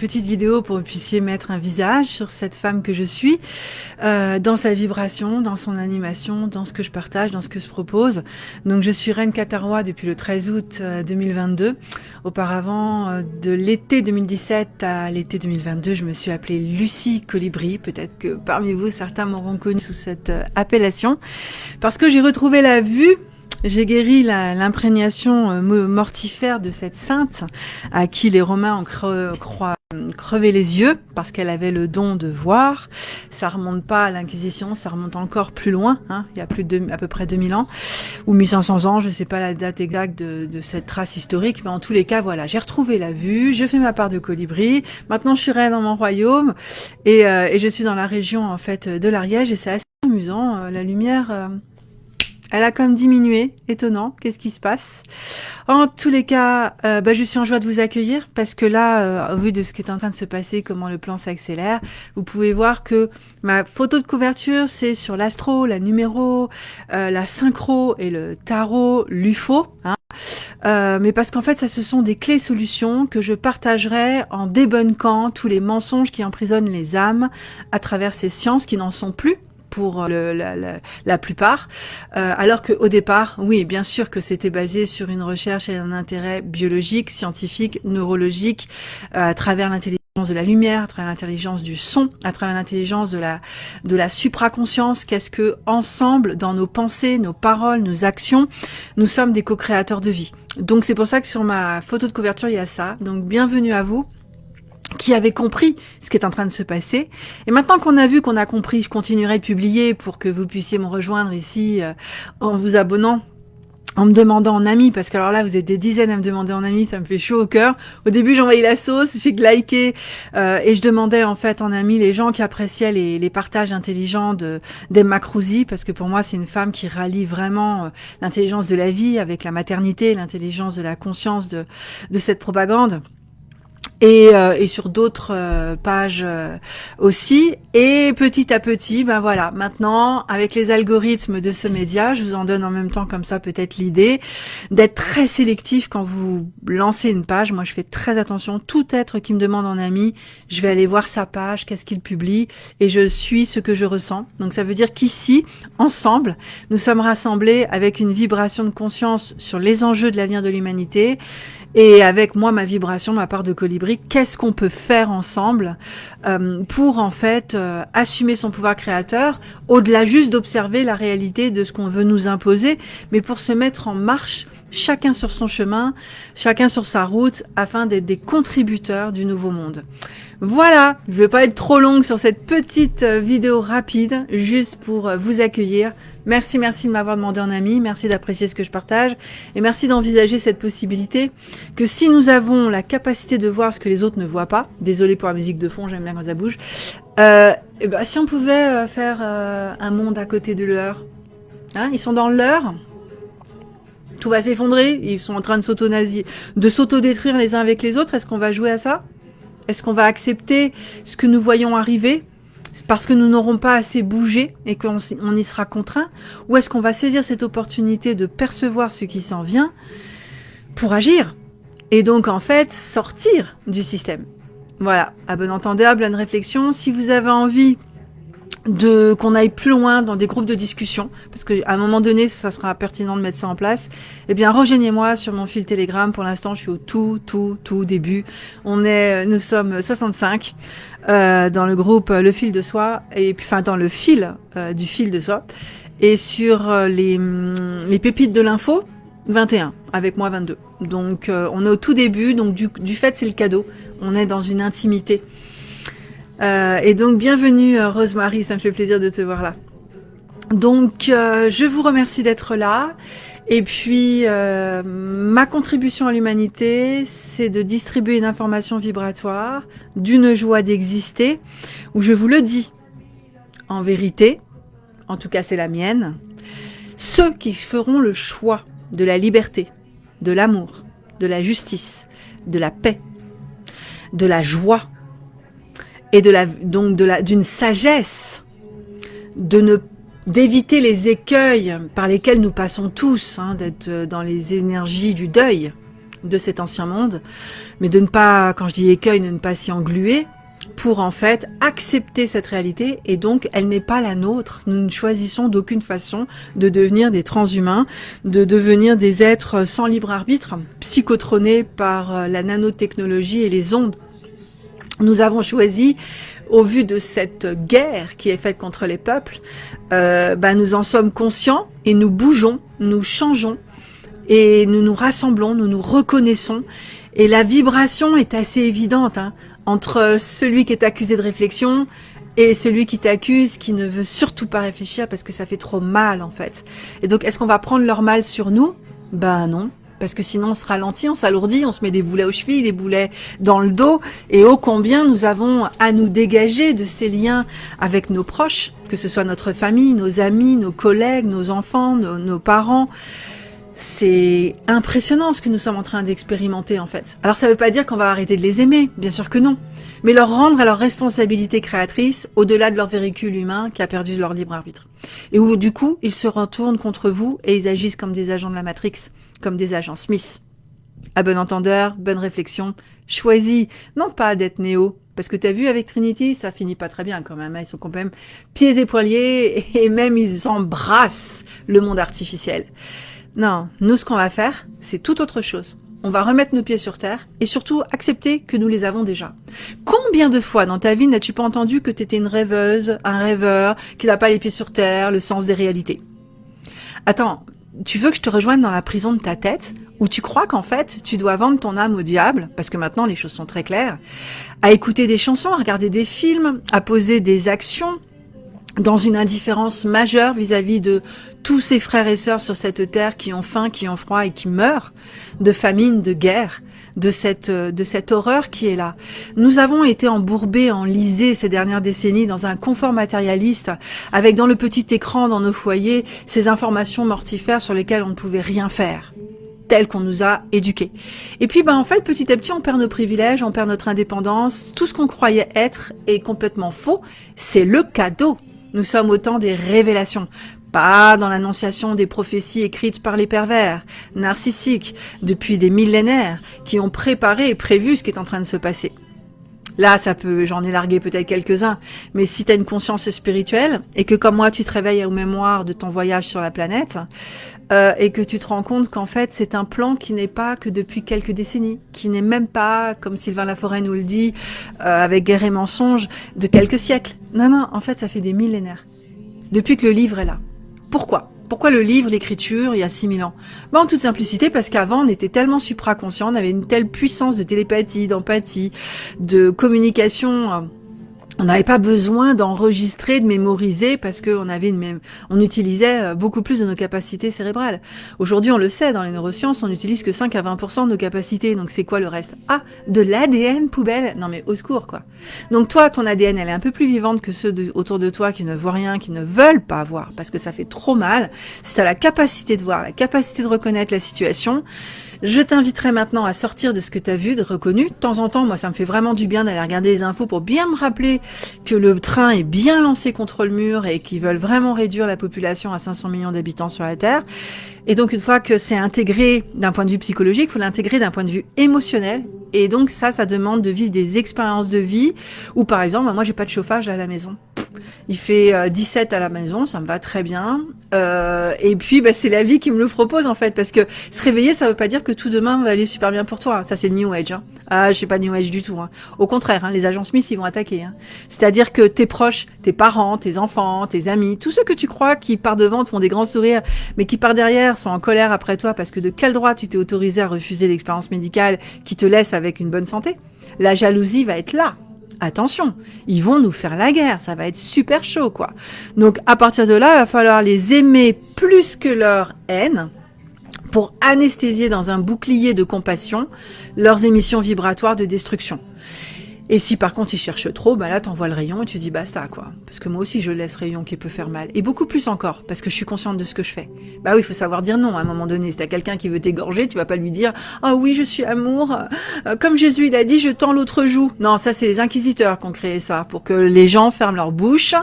petite vidéo pour que vous puissiez mettre un visage sur cette femme que je suis, euh, dans sa vibration, dans son animation, dans ce que je partage, dans ce que je propose. Donc je suis Reine Catarois depuis le 13 août 2022. Euh, Auparavant, euh, de l'été 2017 à l'été 2022, je me suis appelée Lucie Colibri. Peut-être que parmi vous, certains m'auront connue sous cette appellation. Parce que j'ai retrouvé la vue j'ai guéri l'imprégnation euh, mortifère de cette sainte à qui les Romains ont crevé les yeux parce qu'elle avait le don de voir. Ça remonte pas à l'Inquisition, ça remonte encore plus loin, hein, il y a plus de à peu près 2000 ans ou 1500 ans, je sais pas la date exacte de, de cette trace historique, mais en tous les cas, voilà, j'ai retrouvé la vue, je fais ma part de colibri. Maintenant, je suis reine dans mon royaume et, euh, et, je suis dans la région en fait de l'Ariège et c'est assez amusant. Euh, la lumière elle a comme diminué, étonnant, qu'est-ce qui se passe? En tous les cas, euh, bah, je suis en joie de vous accueillir parce que là, euh, au vu de ce qui est en train de se passer, comment le plan s'accélère, vous pouvez voir que ma photo de couverture, c'est sur l'astro, la numéro, euh, la synchro et le tarot, l'UFO. Hein. Mais parce qu'en fait, ça, ce sont des clés solutions que je partagerai en débunkant tous les mensonges qui emprisonnent les âmes à travers ces sciences qui n'en sont plus pour le, la, plupart, euh, alors qu'au départ, oui, bien sûr que c'était basé sur une recherche et un intérêt biologique, scientifique, neurologique, euh, à travers l'intelligence de la lumière, à travers l'intelligence du son, à travers l'intelligence de la de la supraconscience. Qu'est-ce que ensemble, dans nos pensées, nos paroles, nos actions, nous sommes des co-créateurs de vie. Donc c'est pour ça que sur ma photo de couverture il y a ça. Donc bienvenue à vous qui avait compris ce qui est en train de se passer. Et maintenant qu'on a vu qu'on a compris, je continuerai de publier pour que vous puissiez me rejoindre ici euh, en vous abonnant en me demandant en ami, parce que alors là, vous êtes des dizaines à me demander en ami, ça me fait chaud au cœur. Au début, j'envoyais la sauce, j'ai liké, euh, et je demandais en fait en ami les gens qui appréciaient les, partages intelligents de d'Emma Cruzy, parce que pour moi, c'est une femme qui rallie vraiment euh, l'intelligence de la vie avec la maternité, l'intelligence de la conscience de, de cette propagande et, euh, et sur d'autres euh, pages euh, aussi. Et petit à petit, ben voilà, maintenant, avec les algorithmes de ce média, je vous en donne en même temps comme ça peut-être l'idée d'être très sélectif quand vous lancez une page. Moi, je fais très attention. Tout être qui me demande en ami, je vais aller voir sa page, qu'est-ce qu'il publie, et je suis ce que je ressens. Donc ça veut dire qu'ici, ensemble, nous sommes rassemblés avec une vibration de conscience sur les enjeux de l'avenir de l'humanité et avec moi, ma vibration, ma part de colibri, qu'est-ce qu'on peut faire ensemble euh, pour en fait euh, assumer son pouvoir créateur, au-delà juste d'observer la réalité de ce qu'on veut nous imposer, mais pour se mettre en marche chacun sur son chemin, chacun sur sa route, afin d'être des contributeurs du nouveau monde. Voilà, je vais pas être trop longue sur cette petite euh, vidéo rapide, juste pour euh, vous accueillir. Merci, merci de m'avoir demandé en ami, merci d'apprécier ce que je partage, et merci d'envisager cette possibilité que si nous avons la capacité de voir ce que les autres ne voient pas, désolé pour la musique de fond, j'aime bien quand ça bouge, euh, et ben, si on pouvait euh, faire un monde à côté de leur, hein, ils sont dans leur, tout va s'effondrer, ils sont en train de s'auto-détruire les uns avec les autres, est-ce qu'on va jouer à ça? Est-ce qu'on va accepter ce que nous voyons arriver? Parce que nous n'aurons pas assez bougé et qu'on y sera contraint? Ou est-ce qu'on va saisir cette opportunité de percevoir ce qui s'en vient pour agir Et donc, en fait, sortir du système? Voilà, à bon entendeur, bonne réflexion. Si vous avez envie de qu'on aille plus loin dans des groupes de discussion, parce qu'à un moment donné, ça sera pertinent de mettre ça en place, eh bien, rejoignez-moi sur mon fil Telegram. Pour l'instant, je suis au tout, tout, tout début. On est, nous sommes 65 euh, dans le groupe Le Fil de Soi, et puis, enfin, dans le fil euh, du fil de soi, et sur euh, les, les pépites de l'info, 21, avec moi 22. Donc, euh, on est au tout début, donc du, du fait, c'est le cadeau. On est dans une intimité. Euh, et donc, bienvenue euh, Rosemary, ça me fait plaisir de te voir là. Donc, euh, je vous remercie d'être là. Et puis, ma contribution à l'humanité, c'est de distribuer une information vibratoire, d'une joie d'exister, où je vous le dis, en vérité, en tout cas c'est la mienne, ceux qui feront le choix de la liberté, de l'amour, de la justice, de la paix, de la joie, et de la, donc d'une sagesse, de ne d'éviter les écueils par lesquels nous passons tous, hein, d'être dans les énergies du deuil, de cet ancien monde, mais de ne pas, quand je dis écueil, de ne pas s'y engluer, pour en fait accepter cette réalité et donc elle n'est pas la nôtre. Nous ne choisissons d'aucune façon de devenir des transhumains, de devenir des êtres sans libre arbitre, psychotronés par euh, la nanotechnologie et les ondes. Nous avons choisi, au vu de cette guerre qui est faite contre les peuples, euh, bah, nous en sommes conscients et nous bougeons, nous changeons et nous nous rassemblons, nous nous reconnaissons et la vibration est assez évidente. Hein entre celui qui est accusé de réflexion et celui qui t'accuse, qui ne veut surtout pas réfléchir parce que ça fait trop mal en fait. Et donc, est-ce qu'on va prendre leur mal sur nous? Ben non, parce que sinon on se ralentit, on s'alourdit, on se met des boulets aux chevilles, des boulets dans le dos, et ô combien nous avons à nous dégager de ces liens avec nos proches, que ce soit notre famille, nos amis, nos collègues, nos enfants, nos, nos parents, c'est impressionnant ce que nous sommes en train d'expérimenter en fait. Alors ça ne veut pas dire qu'on va arrêter de les aimer, bien sûr que non, mais leur rendre à leur responsabilité créatrice au-delà de leur véhicule humain qui a perdu leur libre arbitre. Et où du coup, ils se retournent contre vous et ils agissent comme des agents de la Matrix, comme des agents Smith. À bon entendeur, bonne réflexion, choisis non pas d'être néo, parce que tu as vu avec Trinity, ça finit pas très bien quand même. Hein. Ils sont quand même pieds et poiliers et même ils embrassent le monde artificiel. Non, nous ce qu'on va faire, c'est tout autre chose. On va remettre nos pieds sur terre et surtout accepter que nous les avons déjà. Combien de fois dans ta vie n'as-tu pas entendu que tu étais une rêveuse, un rêveur, qui n'a pas les pieds sur terre, le sens des réalités? Attends, tu veux que je te rejoigne dans la prison de ta tête où tu crois qu'en fait, tu dois vendre ton âme au diable, parce que maintenant les choses sont très claires, à écouter des chansons, à regarder des films, à poser des actions, dans une indifférence majeure vis-à-vis de tous ces frères et sœurs sur cette terre qui ont faim, qui ont froid et qui meurent de famine, de guerre, de cette, de cette horreur qui est là. Nous avons été embourbés, enlisés ces dernières décennies dans un confort matérialiste, avec dans le petit écran dans nos foyers ces informations mortifères sur lesquelles on ne pouvait rien faire telles qu'on nous a éduqués. Et puis, ben, en fait, petit à petit, on perd nos privilèges, on perd notre indépendance. Tout ce qu'on croyait être est complètement faux. C'est le cadeau nous sommes autant des révélations, pas dans l'annonciation des prophéties écrites par les pervers, narcissiques, depuis des millénaires, qui ont préparé et prévu ce qui est en train de se passer. Là, ça peut, j'en ai largué peut-être quelques-uns, mais si tu as une conscience spirituelle et que comme moi tu te réveilles aux mémoires de ton voyage sur la planète euh, et que tu te rends compte qu'en fait c'est un plan qui n'est pas que depuis quelques décennies, qui n'est même pas, comme Sylvain Laforêt nous le dit, euh, avec Guerre et mensonge, de quelques siècles. Non, non, en fait ça fait des millénaires. Depuis que le livre est là. Pourquoi? Pourquoi le livre, l'écriture, il y a 6000 ans? Bah, En toute simplicité, parce qu'avant, on était tellement supraconscient, on avait une telle puissance de télépathie, d'empathie, de communication euh, on n'avait pas besoin d'enregistrer, de mémoriser parce qu'on avait une même, on utilisait euh, beaucoup plus de nos capacités cérébrales. Aujourd'hui, on le sait, dans les neurosciences, on n'utilise que 5 à 20% de nos capacités. Donc, c'est quoi le reste? Ah, de l'ADN poubelle Non, mais au secours, quoi. Donc, toi, ton ADN, elle est un peu plus vivante que ceux autour de toi qui ne voient rien, qui ne veulent pas voir parce que ça fait trop mal. Si tu la capacité de voir, la capacité de reconnaître la situation, je t'inviterai maintenant à sortir de ce que tu as vu, de reconnu. De temps en temps, moi, ça me fait vraiment du bien d'aller regarder les infos pour bien me rappeler que le train est bien lancé contre le mur et qu'ils veulent vraiment réduire la population à 500 millions d'habitants sur la Terre. Et donc, une fois que c'est intégré d'un point de vue psychologique, il faut l'intégrer d'un point de vue émotionnel. Et donc, ça, ça demande de vivre des expériences de vie où, par exemple, moi, j'ai pas de chauffage à la maison. Il fait 17 euh, à la maison, ça me va très bien. Euh, et puis, bah, c'est la vie qui me le propose en fait, parce que se réveiller, ça veut pas dire que tout demain va aller super bien pour toi. Ça, c'est New Age. Hein. Ah, je suis pas New Age du tout. Hein. Au contraire, hein, les agents Smith, ils vont attaquer. Hein. C'est-à-dire que tes proches, tes parents, tes enfants, tes amis, tous ceux que tu crois qui par devant te font des grands sourires, mais qui par derrière sont en colère après toi parce que de quel droit tu t'es autorisé à refuser l'expérience médicale qui te laisse avec une bonne santé? La jalousie va être là attention, ils vont nous faire la guerre, ça va être super chaud, quoi. Donc, à partir de là, il va falloir les aimer plus que leur haine pour anesthésier dans un bouclier de compassion leurs émissions vibratoires de destruction. Et si par contre il cherche trop, bah là t'envoies le rayon et tu dis basta quoi. Parce que moi aussi je laisse rayon qui peut faire mal. Et beaucoup plus encore, parce que je suis consciente de ce que je fais. Bah oui, il faut savoir dire non à un moment donné. Si t'as quelqu'un qui veut t'égorger, tu vas pas lui dire « Ah oui, je suis amour, euh, comme Jésus il a dit, je tends l'autre joue ». Non, ça c'est les inquisiteurs qui ont créé ça, pour que les gens ferment leur bouche,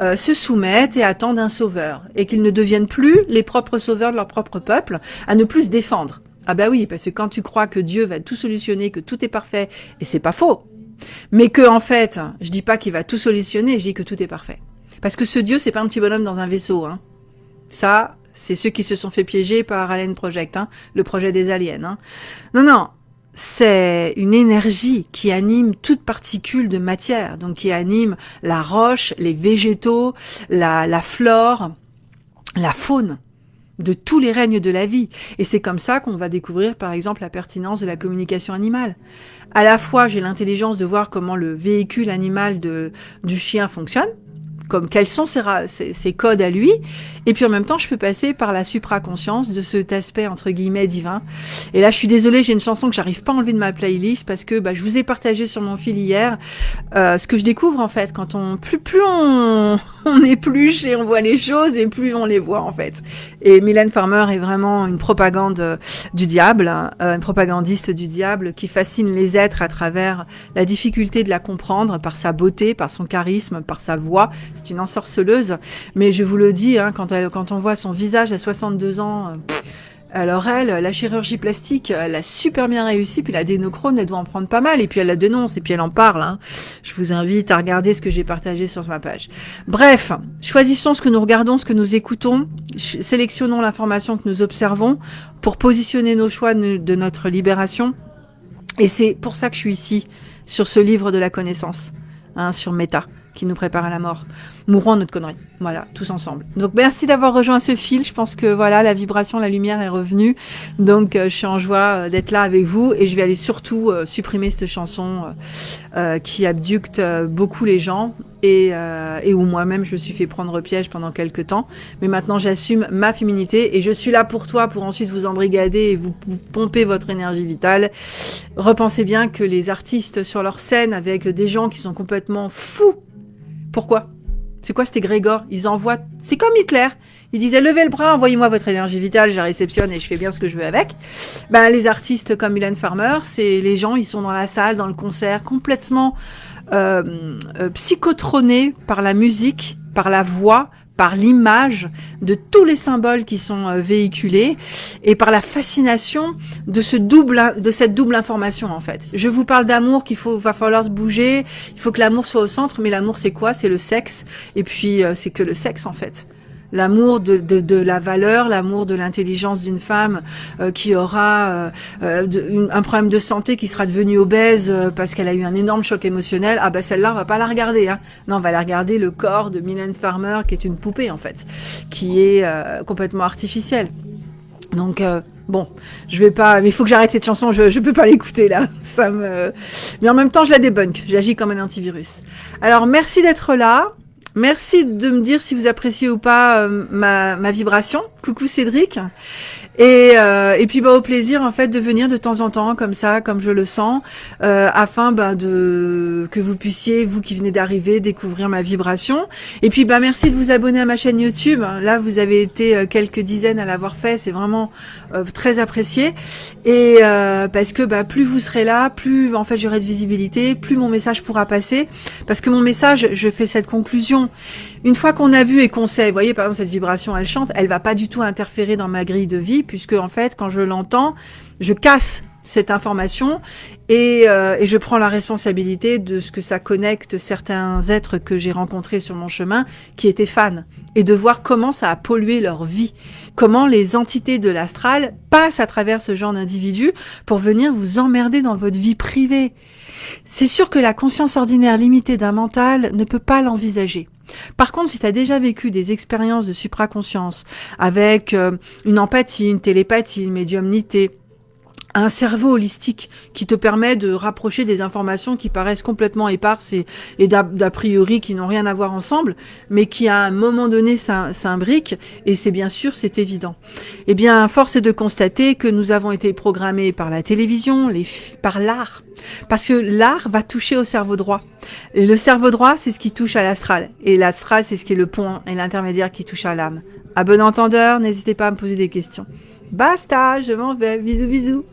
euh, se soumettent et attendent un sauveur. Et qu'ils ne deviennent plus les propres sauveurs de leur propre peuple, à ne plus se défendre Ah bah oui, parce que quand tu crois que Dieu va tout solutionner, que tout est parfait, et c'est pas faux, mais que en fait, je dis pas qu'il va tout solutionner, je dis que tout est parfait. Parce que ce Dieu, c'est pas un petit bonhomme dans un vaisseau. Hein. Ça, c'est ceux qui se sont fait piéger par Alien Project, hein, le projet des aliens. Hein. Non, non, c'est une énergie qui anime toute particule de matière, donc qui anime la roche, les végétaux, la, la flore, la faune de tous les règnes de la vie. Et c'est comme ça qu'on va découvrir, par exemple, la pertinence de la communication animale. À la fois, j'ai l'intelligence de voir comment le véhicule animal du chien fonctionne, comme quels sont ses, codes à lui, et puis en même temps, je peux passer par la supraconscience de cet aspect entre guillemets divin. Et là, je suis désolée, j'ai une chanson que j'arrive pas à enlever de ma playlist parce que bah, je vous ai partagé sur mon fil hier euh, ce que je découvre en fait quand on plus plus on, on épluche et on voit les choses et plus on les voit en fait. Et Mylène Farmer est vraiment une propagande du diable, hein, euh, une propagandiste du diable qui fascine les êtres à travers la difficulté de la comprendre par sa beauté, par son charisme, par sa voix c'est une ensorceleuse. Mais je vous le dis, hein, quand, on voit son visage à 62 ans, euh, alors elle, la chirurgie plastique, elle a super bien réussi, puis la dénochrone, elle doit en prendre pas mal, et puis elle la dénonce, et puis elle en parle. Hein. Je vous invite à regarder ce que j'ai partagé sur ma page. Bref, choisissons ce que nous regardons, ce que nous écoutons, sélectionnons l'information que nous observons pour positionner nos choix de notre libération. Et c'est pour ça que je suis ici, sur ce livre de la connaissance, hein, sur Meta qui nous prépare à la mort. Mourons notre connerie. Voilà, tous ensemble. Donc merci d'avoir rejoint ce fil. Je pense que voilà, la vibration, la lumière est revenue. Donc euh, je suis en joie euh, d'être là avec vous et je vais aller surtout euh, supprimer cette chanson qui abducte beaucoup les gens et, et où moi-même je me suis fait prendre piège pendant quelques temps. Mais maintenant j'assume ma féminité et je suis là pour toi pour ensuite vous embrigader et vous pomper votre énergie vitale. Repensez bien que les artistes sur leur scène avec des gens qui sont complètement fous pourquoi? C'est quoi cet égrégore Ils envoient... C'est comme Hitler. Il disait levez le bras, envoyez-moi votre énergie vitale, je réceptionne et je fais bien ce que je veux avec. Ben, les artistes comme Mylène Farmer, c'est les gens, ils sont dans la salle, dans le concert, complètement euh, euh, par la musique, par la voix, par l'image de tous les symboles qui sont euh, véhiculés et par la fascination de ce double de cette double information en fait. Je vous parle d'amour qu'il faut va falloir se bouger, il faut que l'amour soit au centre, mais l'amour c'est quoi? C'est le sexe. Et puis euh, c'est que le sexe en fait l'amour de, de, de, la valeur, l'amour de l'intelligence d'une femme euh, qui aura euh, euh un problème de santé, qui sera devenue obèse euh, parce qu'elle a eu un énorme choc émotionnel. Ah ben celle-là, on va pas la regarder. Hein. Non, on va la regarder le corps de Mylène Farmer, qui est une poupée en fait, qui est complètement artificielle. Donc bon, je vais pas, mais il faut que j'arrête cette chanson. Je je peux pas l'écouter là. Ça me, mais en même temps, je la débunk. J'agis comme un antivirus. Alors merci d'être là. Merci de me dire si vous appréciez ou pas euh, ma, ma, vibration. Coucou Cédric. Et, euh, et puis bah, au plaisir en fait de venir de temps en temps comme ça, comme je le sens, euh, afin bah, de que vous puissiez, vous qui venez d'arriver, découvrir ma vibration. Et puis bah merci de vous abonner à ma chaîne YouTube. Là vous avez été euh, quelques dizaines à l'avoir fait, c'est vraiment très apprécié. Et parce que bah, plus vous serez là, plus en fait j'aurai de visibilité, plus mon message pourra passer. Parce que mon message, je fais cette conclusion. Une fois qu'on a vu et qu'on sait, vous voyez par exemple cette vibration, elle chante, elle va pas du tout interférer dans ma grille de vie puisque en fait quand je l'entends, je casse cette information et, euh, et, je prends la responsabilité de ce que ça connecte certains êtres que j'ai rencontrés sur mon chemin qui étaient fans et de voir comment ça a pollué leur vie, comment les entités de l'astral passent à travers ce genre d'individus pour venir vous emmerder dans votre vie privée. C'est sûr que la conscience ordinaire limitée d'un mental ne peut pas l'envisager. Par contre, si tu as déjà vécu des expériences de supraconscience avec euh, une empathie, une télépathie, une médiumnité, un cerveau holistique qui te permet de rapprocher des informations qui paraissent complètement éparses et, d'a priori qui n'ont rien à voir ensemble, mais qui à un moment donné s'imbriquent, et c'est bien sûr, c'est évident. Eh bien, force est de constater que nous avons été programmés par la télévision, par l'art, parce que l'art va toucher au cerveau droit. Le cerveau droit, c'est ce qui touche à l'astral, et l'astral, c'est ce qui est le pont et l'intermédiaire qui touche à l'âme. À bon entendeur, n'hésitez pas à me poser des questions. Basta, je m'en vais, bisous bisous